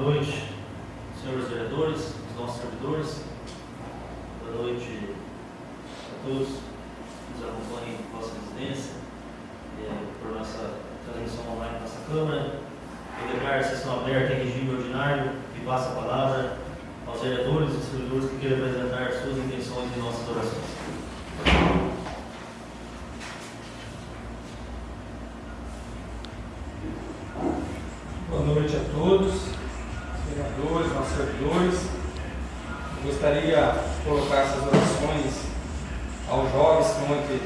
Boa noite, senhores vereadores, os nossos servidores. Boa noite a todos que nos acompanham em nossa residência, eh, por nossa transmissão online da nossa Câmara. Eu declaro a sessão aberta em regime ordinário e passo a palavra aos vereadores e servidores que queiram apresentar suas intenções e nossas orações. Boa noite a todos, vereadores, nossos servidores. Eu gostaria de colocar essas orações aos jovens que ontem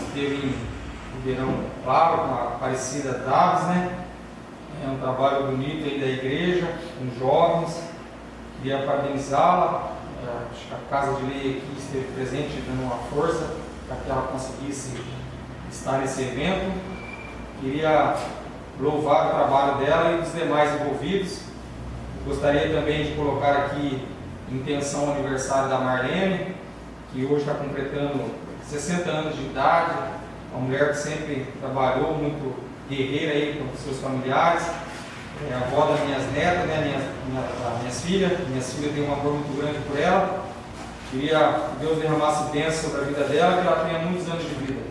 esteve em Ribeirão Claro com a Aparecida Daves, né? É um trabalho bonito aí da igreja, com jovens. Queria parabenizá-la. É, Acho que a Casa de Lei aqui esteve presente dando uma força para que ela conseguisse estar nesse evento. Queria louvar o trabalho dela e dos demais envolvidos. Gostaria também de colocar aqui em intenção o aniversário da Marlene, que hoje está completando 60 anos de idade, uma mulher que sempre trabalhou, muito guerreira aí com seus familiares, é a avó das minhas netas, né, minhas, minha, minhas filhas, minhas filhas têm um amor muito grande por ela. Queria que Deus derramasse bênção sobre a vida dela, que ela tenha muitos anos de vida.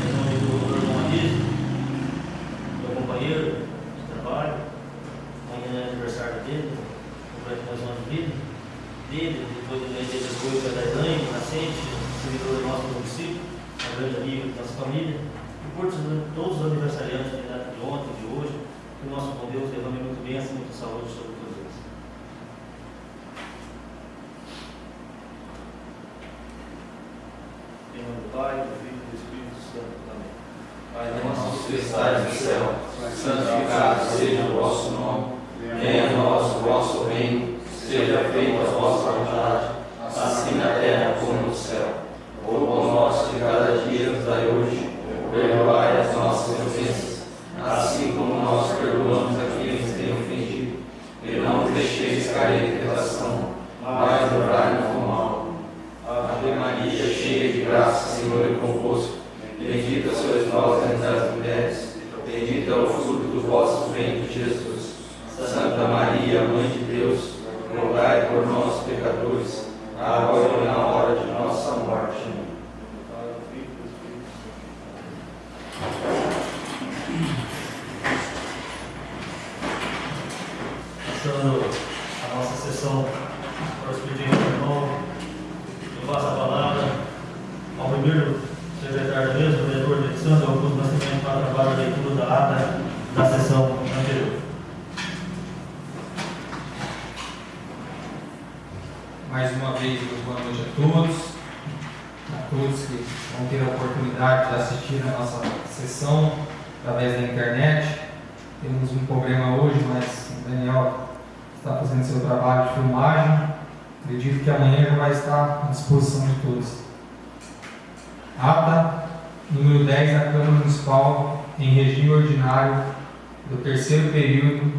Em nome do irmão Anísio, meu companheiro de trabalho, amanhã é aniversário dele, completa mais um ano de vida, dele, depois do mês dele foi da Elaine, nascente, servidor nosso do município, uma grande amiga da nossa família, e por todos os aniversariantes de data de ontem, de hoje, que o nosso bom Deus derrame muito bênção, muita saúde sobre todos eles. Em nome do Pai, do Filho e do Espírito Santo. Amém. Pai nosso que estais no céu, santificado seja o vosso nome. Venha a nós o vosso reino, seja feita a vossa vontade, assim na terra como no céu. O pão nosso de cada dia nos dai hoje, perdoai as nossas ofensas, assim como nós perdoamos a quem nos tem ofendido. E não deixeis cair em tentação, mas livrai-nos do mal. Ave Maria, cheia de graça, Senhor é convosco. Bendita sois vós entre as mulheres, bendito é o fruto do vosso ventre, Jesus. Santa Maria, Mãe de Deus, rogai por nós, pecadores, agora e na hora de nossa morte. Amém. Pai, do Filho e do Espírito Santo. Passando a nossa sessão para os pedidos do irmão, eu passo a palavra ao primeiro secretário da mesa, o vereador Alexandre Augusto Nascimento, para trabalhar a leitura da ata da sessão anterior. Mais uma vez, muito boa noite a todos, a todos que vão ter a oportunidade de assistir a nossa sessão através da internet. Temos um problema hoje, mas o Daniel está fazendo seu trabalho de filmagem. Acredito que amanhã já vai estar à disposição de todos. Ata número 10 da Câmara Municipal em regime ordinário do terceiro período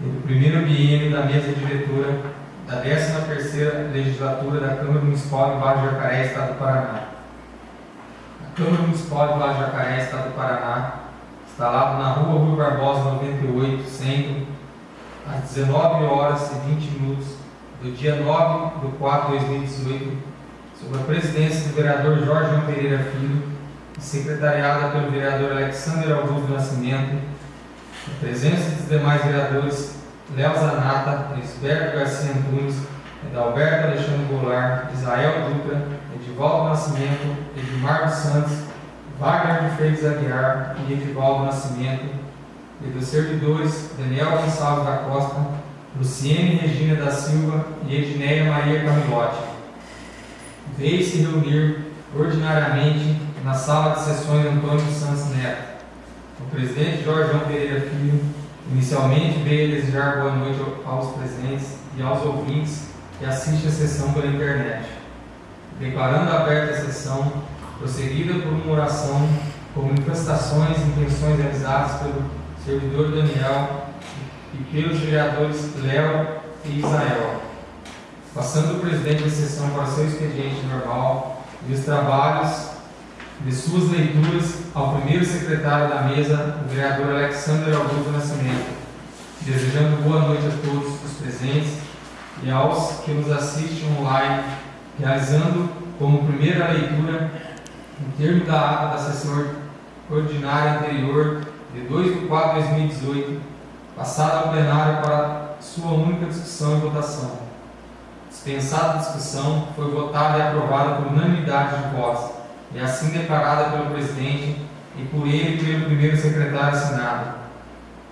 e do primeiro biênio da mesa diretora da 13ª Legislatura da Câmara Municipal de Vale do Jacaré, Estado do Paraná. A Câmara Municipal de Vale do Jacaré, Estado do Paraná, instalada na Rua Rui Barbosa 98, Centro, às 19 horas e 20 minutos do dia 9 de 4 de 2018, sob a presidência do vereador Jorge Pereira Filho e secretariada pelo vereador Alexander Augusto Nascimento, a presença dos demais vereadores Léo Zanata, Lisberto Garcia Antunes, Edalberto Alexandre Goulart, Israel Dutra, Edivaldo Nascimento, Edmar dos Santos, Wagner de Freitas Aguiar e Edivaldo Nascimento, e dos servidores Daniel Gonçalves da Costa, Luciene Regina da Silva e Edneia Maria Camilotti. Veio se reunir ordinariamente na sala de sessões Antônio Santos Neto. O presidente Jorge João Pereira Filho Inicialmente, veio desejar boa noite aos presentes e aos ouvintes que assistem a sessão pela internet. Declarando aberta a sessão, prosseguida por uma oração com manifestações e intenções realizadas pelo servidor Daniel e pelos vereadores Léo e Israel. passando o presidente da sessão para seu expediente normal e os trabalhos de suas leituras ao primeiro secretário da mesa, o vereador Alexandre Augusto Nascimento, desejando boa noite a todos os presentes e aos que nos assistem online, realizando como primeira leitura, em termo da ata da sessão ordinária anterior de 2 de 4 de 2018, passada ao plenário para sua única discussão e votação. Dispensada a discussão, foi votada e aprovada por unanimidade de votos, e assim declarada pelo presidente e por ele pelo primeiro secretário assinado.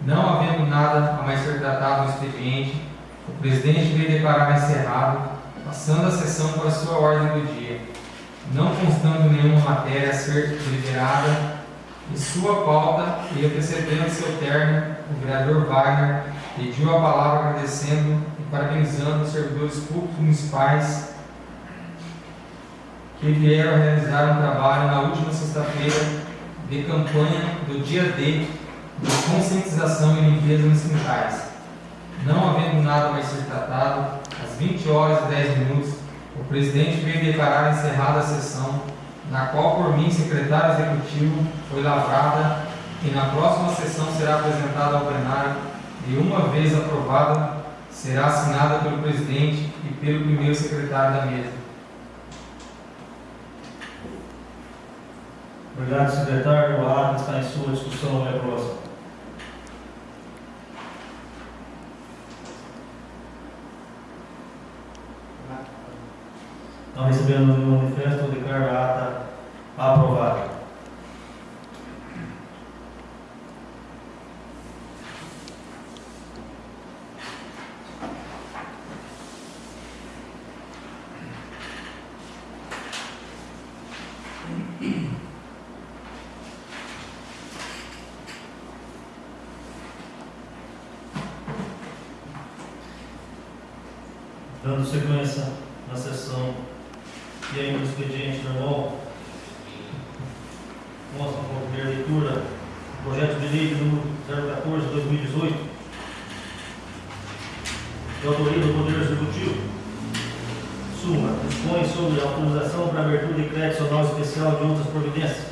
Não havendo nada a mais ser tratado no expediente, o presidente veio declarar encerrado, passando a sessão para sua ordem do dia, não constando nenhuma matéria a ser deliberada em sua pauta e antecedendo seu término, o vereador Wagner pediu a palavra agradecendo e parabenizando os servidores públicos municipais que vieram realizar um trabalho na última sexta-feira de campanha do dia D de conscientização e limpeza nos quintais. Não havendo nada mais ser tratado, às 20 horas e 10 minutos, o presidente veio declarar encerrada a sessão, na qual, por mim, secretário executivo, foi lavrada e na próxima sessão será apresentada ao plenário e, uma vez aprovada, será assinada pelo presidente e pelo primeiro secretário da mesa. Obrigado, secretário. O ato está em sua discussão e aprovação. Não recebendo nenhum manifesto, declaro a ata aprovada. Dando sequência na sessão e ainda no expediente normal, mostra com a primeira leitura o projeto de lei número 014 de 2018, de autoria do Poder Executivo. Suma, dispõe sobre a autorização para abertura de crédito anual especial de outras providências.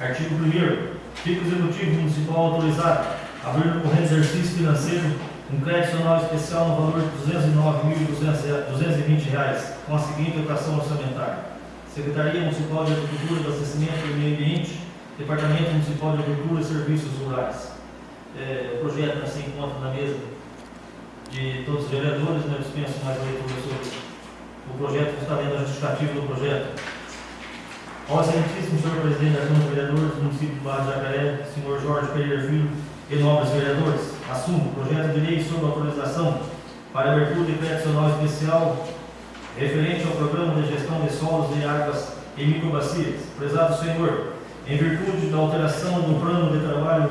Artigo 1 Fica o Executivo Municipal autorizado a abrir no corrente exercício financeiro um crédito anual especial no valor de R$ 209.220, com a seguinte dotação orçamentária. Secretaria Municipal de Agricultura, Abastecimento e Meio Ambiente, Departamento Municipal de Agricultura e Serviços Rurais. É, o projeto se encontra na mesa de todos os vereadores, não dispenso mais leitura sobre o projeto que está lendo a justificativa do projeto. Ao excelentíssimo senhor presidente da Câmara de Vereadores do município de Barra de Jacaré, senhor Jorge Pereira Filho, e nobres vereadores, assumo o projeto de lei sobre autorização para abertura de crédito nacional especial referente ao programa de gestão de solos e águas em microbacias. Prezado senhor, em virtude da alteração do plano de trabalho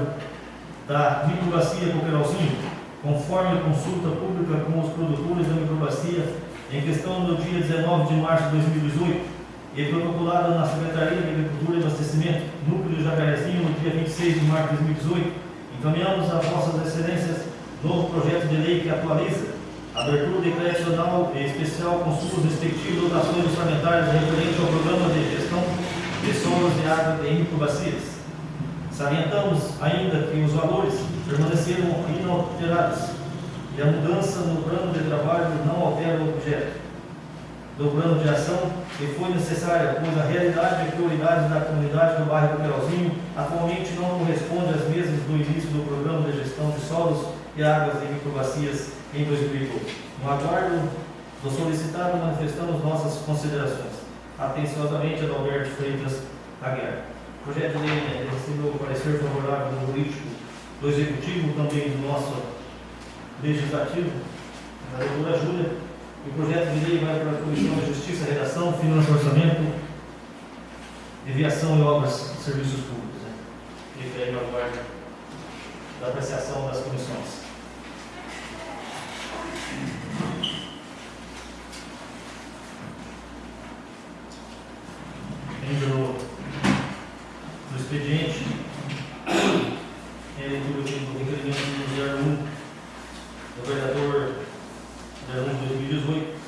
da microbacia Coqueiralzinho, conforme a consulta pública com os produtores da microbacia em questão no dia 19 de março de 2018 e protocolada na Secretaria de Agricultura e Abastecimento, Núcleo Jacarezinho, no dia 26 de março de 2018, encaminhamos às vossas excelências novo projeto de lei que atualiza a abertura e especial com suas respectivas dotações orçamentárias referente ao programa de gestão de solos de água em microbacias. Salientamos ainda que os valores permaneceram inalterados e a mudança no plano de trabalho não altera o objeto do plano de ação que foi necessária, pois a realidade e prioridades da comunidade do bairro Coqueiralzinho atualmente não corresponde às mesmas do início do programa de gestão de solos e águas em microbacias em 2012. No aguardo do solicitado, manifestamos nossas considerações. Atenciosamente, Adalberto Freitas Aguiar. O projeto de lei né, recebeu parecer favorável do político do Executivo, também do nosso Legislativo, da doutora Júlia. E o projeto de lei vai para a Comissão de Justiça, Redação, Finanças e Orçamento, Deviação e Obras e Serviços Públicos. Né? Aí no aguardo da apreciação das comissões. Ainda no, no expediente, é a leitura aqui do requerimento número 01 do vereador 01 de 2018,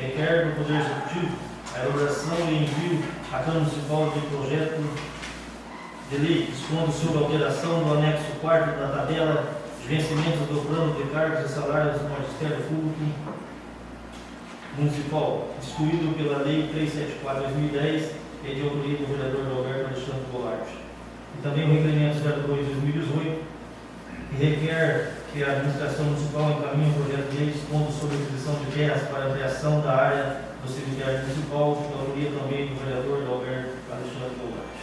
requer do Poder Executivo a elaboração e à Câmara Municipal de projeto de lei dispondo sobre a alteração do anexo 4 da tabela de vencimentos do plano de cargos e salários do Magistério Público Municipal, instituído pela Lei 374-2010 e de autoria do vereador Alberto Alexandre Goulart. E também o requerimento 02-2018, que requer que a administração municipal encaminhe um projeto de lei dispondo sobre a de terras para a ampliação da área do cemitério municipal, de autoria também do vereador Alberto Alexandre Goulart.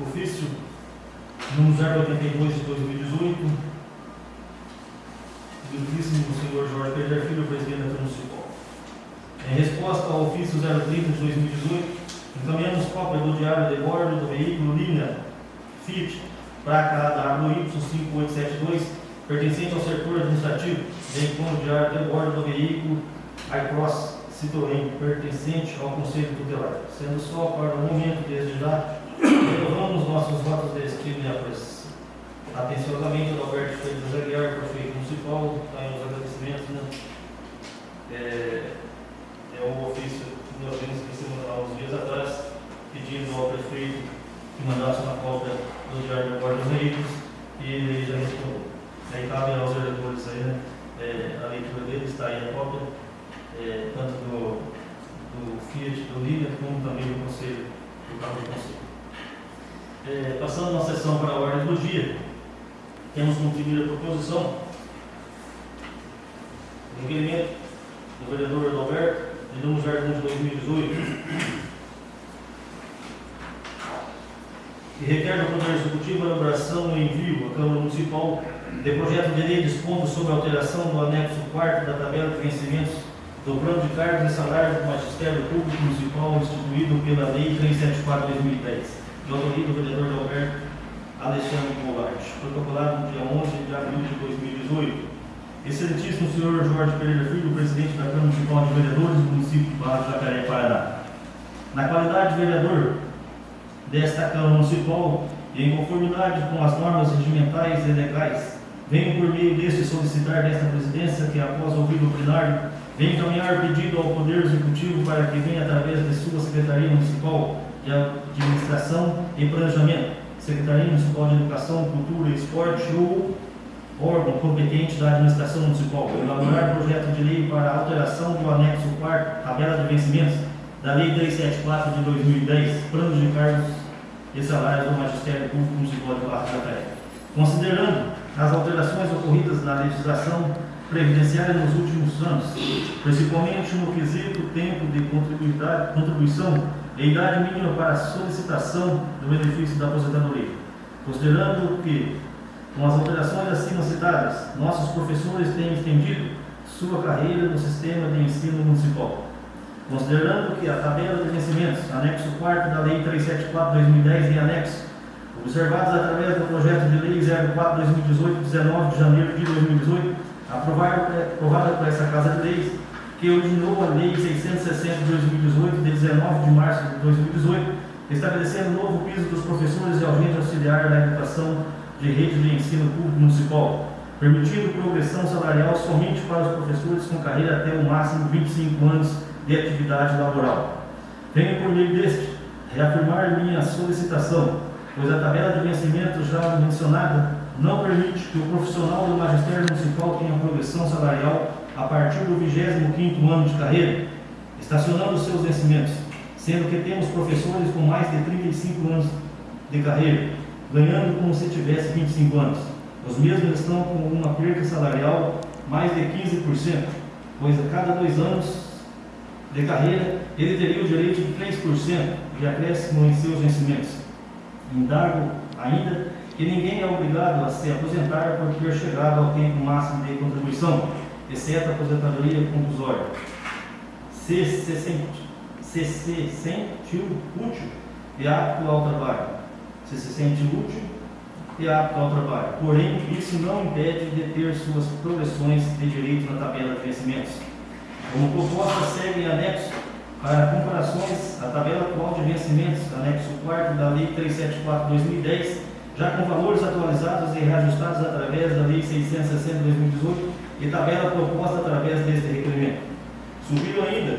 Ofício número 082 de 2018, do ilustríssimo senhor Jorge Pereira Filho, presidente da Municipal. Em resposta ao ofício 030 de 2018, encaminhamos cópia do diário de bordo do veículo Linha Fiat, placa WY5872, pertencente ao setor administrativo, bem como o diário de bordo do veículo iCross Citroën, pertencente ao Conselho Tutelar. Sendo só para o momento, desde já, renovamos nossos votos de estima e apreço. Atenciosamente, o Alberto Freitas Aguiar, prefeito municipal, está em os agradecimentos, né? É, é o ofício que nós vimos que há uns dias atrás, pedindo ao prefeito que mandasse uma cópia do Bordo dos Veículos e ele já respondeu. Aí cabe aos vereadores aí, né? É, a leitura dele está aí a cópia, é, tanto do, do Fiat, do Líder, como também do Conselho, do Cabo do Conselho. É, passando uma sessão para a ordem do dia, temos como primeira proposição o requerimento do vereador Adalberto, de número 01 de 2018, que requer do Poder Executivo a elaboração e envio à Câmara Municipal de projeto de lei dispondo sobre a alteração do anexo 4 da tabela de vencimentos do plano de cargos e salários do Magistério Público Municipal instituído pela Lei 374-2010 de autoria do vereador Alberto Alexandre Goulart, protocolado no dia 11 de abril de 2018. Excelentíssimo senhor Jorge Pereira Filho, presidente da Câmara Municipal de Vereadores do município de Barra do Jacaré, Paraná. Na qualidade de vereador desta Câmara Municipal em conformidade com as normas regimentais e legais, venho por meio deste solicitar desta presidência que, após ouvir o plenário, venha encaminhar pedido ao Poder Executivo para que venha, através de sua Secretaria Municipal de Administração e Planejamento, Secretaria Municipal de Educação, Cultura e Esporte ou órgão competente da Administração Municipal, elaborar projeto de lei para alteração do anexo 4 tabela de vencimentos da Lei 374 de 2010, planos de cargos e salários do Magistério Público Municipal de Barra da Praia. Considerando as alterações ocorridas na legislação previdenciária nos últimos anos, principalmente no quesito tempo de contribuição e idade mínima para solicitação do benefício da aposentadoria, considerando que, com as alterações acima citadas, nossos professores têm estendido sua carreira no sistema de ensino municipal. Considerando que a tabela de vencimentos, anexo 4 da Lei 374-2010 e anexo, observados através do projeto de Lei 04-2018, 19 de janeiro de 2018, aprovado, por essa Casa de Leis, que originou a Lei 660 de 2018, de 19 de março de 2018, estabelecendo novo piso dos professores e agentes auxiliar da educação de rede de ensino público municipal, permitindo progressão salarial somente para os professores com carreira até o máximo 25 anos de atividade laboral. Venho por meio deste reafirmar minha solicitação, pois a tabela de vencimento já mencionada não permite que o profissional do magistério municipal tenha progressão salarial a partir do 25º ano de carreira, estacionando seus vencimentos, sendo que temos professores com mais de 35 anos de carreira, ganhando como se tivesse 25 anos. Os mesmos estão com uma perda salarial mais de 15%, pois a cada dois anos de carreira ele teria o direito de 3% de acréscimo em seus vencimentos. Indago ainda que ninguém é obrigado a se aposentar por ter chegado ao tempo máximo de contribuição exceto a aposentadoria compulsória. Se se, se sente útil e apto ao trabalho. Se se sente útil e apto ao trabalho. Porém, isso não impede de ter suas progressões de direito na tabela de vencimentos. Como proposta, segue anexo para comparações a tabela atual de vencimentos, anexo 4 da Lei 374-2010, já com valores atualizados e reajustados através da Lei 660 de 2018 e tabela proposta através deste requerimento. Sugiro ainda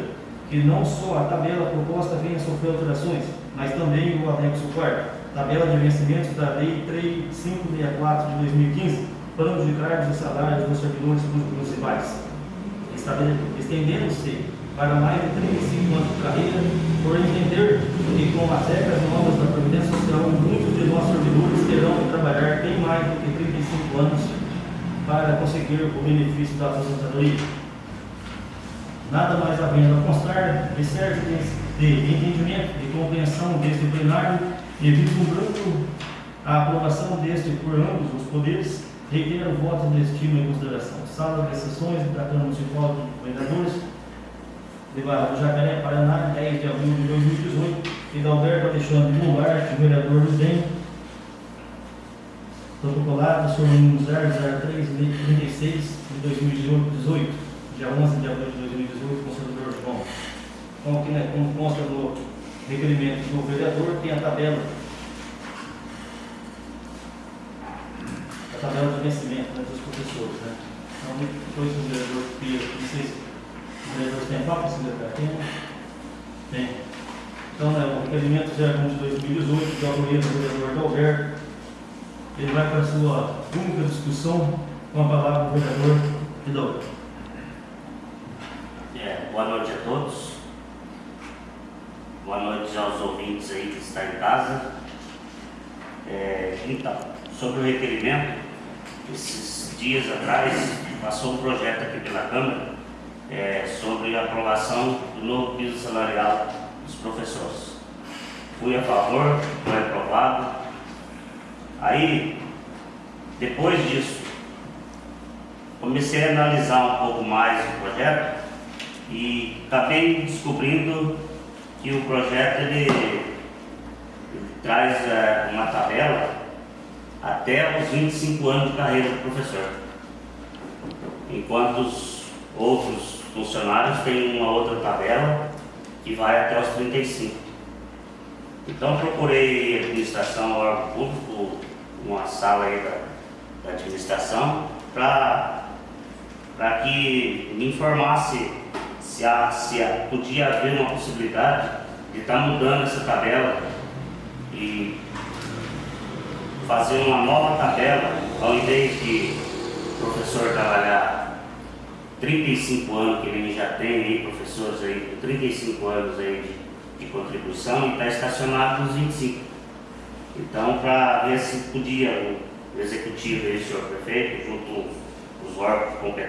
que não só a tabela proposta venha sofrer alterações, mas também o anexo 4 tabela de vencimentos da Lei 3564 de 2015, plano de cargos e salários dos servidores públicos municipais, estendendo-se para mais de 35 anos de carreira, por entender que com as regras novas da Previdência Social, muitos de nossos servidores terão que trabalhar bem mais do que 35 anos para conseguir o benefício da aposentadoria. Nada mais havendo a constar de de de entendimento e compreensão deste plenário e vislumbrando a aprovação deste por ambos os poderes, reitero o voto de estima e consideração. Sala de sessões da Câmara Municipal de Vereadores do Jacaré, Paraná, 10 de abril de 2018, e da Alberto Alexandre Goulart, vereador do DEM, protocolado sob o número 00336 de 2018, dia 11 de abril de 2018, conselheiro João. Como, que, como consta no requerimento do vereador, tem a tabela. Tabela de vencimento né, dos professores. Né? Então, depois o vereador Pia, não sei se o vereador tem papo, se ele tem. Tem. Então, né, o requerimento 01 de 2018, de autoria do vereador Dalberto, ele vai para a sua única discussão com a palavra do vereador Hidalgo. É, boa noite a todos. Boa noite aos ouvintes aí que estão em casa. É, então, sobre o requerimento, esses dias atrás passou um projeto aqui pela Câmara é, sobre a aprovação do novo piso salarial dos professores. Fui a favor, foi aprovado. Aí, depois disso, comecei a analisar um pouco mais o projeto e acabei descobrindo que o projeto ele, ele traz eh, uma tabela até os 25 anos de carreira do professor, enquanto os outros funcionários têm uma outra tabela que vai até os 35. Então procurei administração, órgão público, uma sala aí da, da administração, para que me informasse se, há, se há, podia haver uma possibilidade de estar mudando essa tabela e fazer uma nova tabela, ao invés de o professor trabalhar 35 anos, que ele já tem aí, professores aí com 35 anos aí de, de contribuição e está estacionado nos 25. Então, para ver se podia o executivo aí, o senhor prefeito, junto com os órgãos competentes,